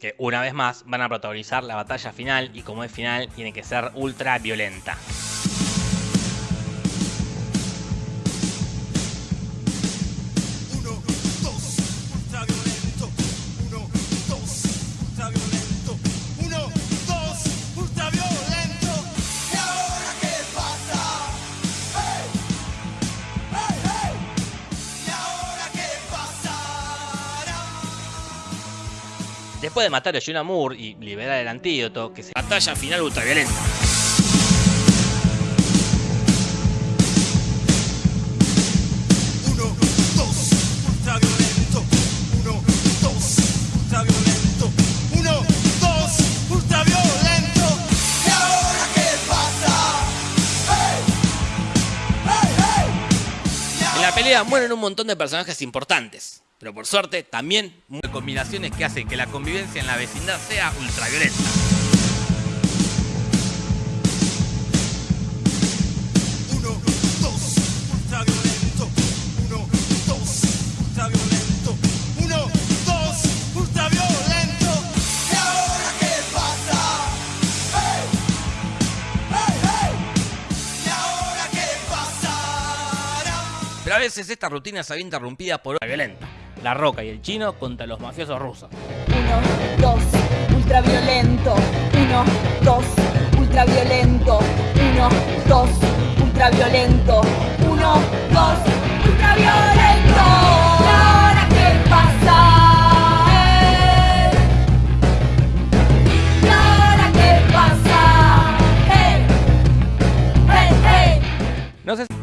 que una vez más van a protagonizar la batalla final y como es final tiene que ser ultra violenta. Después de matar a Jonah Moore y liberar el antídoto, que se batalla final ultraviolenta. Uno, dos, ultraviolento. Uno, dos, ultraviolento. Uno, dos, ultraviolento. ¿Y ahora qué pasa? En la pelea mueren un montón de personajes importantes, pero por suerte también muchas combinaciones que hacen que la convivencia en la vecindad sea ultraviolenta. Uno, dos, ultraviolento. Uno, dos, ultraviolento. Uno, dos, ultraviolento. ¿Y ahora qué pasa? ¡Hey! ¡Hey, hey! ¿Y ahora qué pasará? Pero a veces esta rutina se ve interrumpida por otra violenta. La Roca y el Chino contra los mafiosos rusos. Uno, dos, ultraviolento. Uno, dos, ultraviolento. Uno, dos, ultraviolento. Uno, dos, ultraviolento. ¿Y ahora qué pasa? ¿Y ahora qué pasa? Hey, hey, hey. No sé si-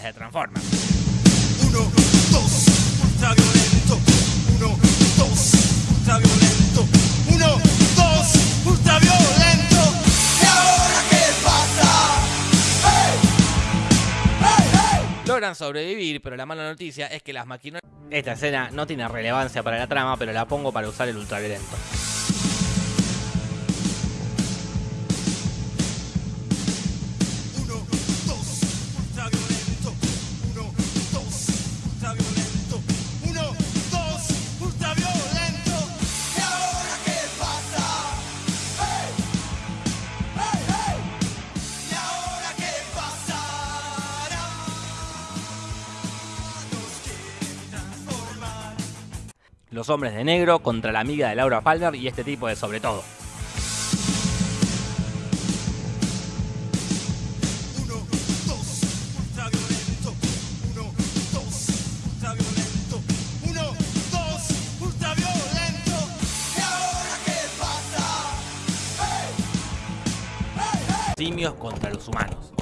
las de Transformers. Uno, dos, ultraviolento, uno, dos, ultraviolento, uno, dos, ultraviolento. ¿Y ahora qué pasa? ¡Hey! ¡Hey, hey! Logran sobrevivir, pero la mala noticia es que las maquinolas... Esta escena no tiene relevancia para la trama, pero la pongo para usar el ultraviolento. Los hombres de negro contra la amiga de Laura Palmer y este tipo de sobre todo. Simios contra los humanos.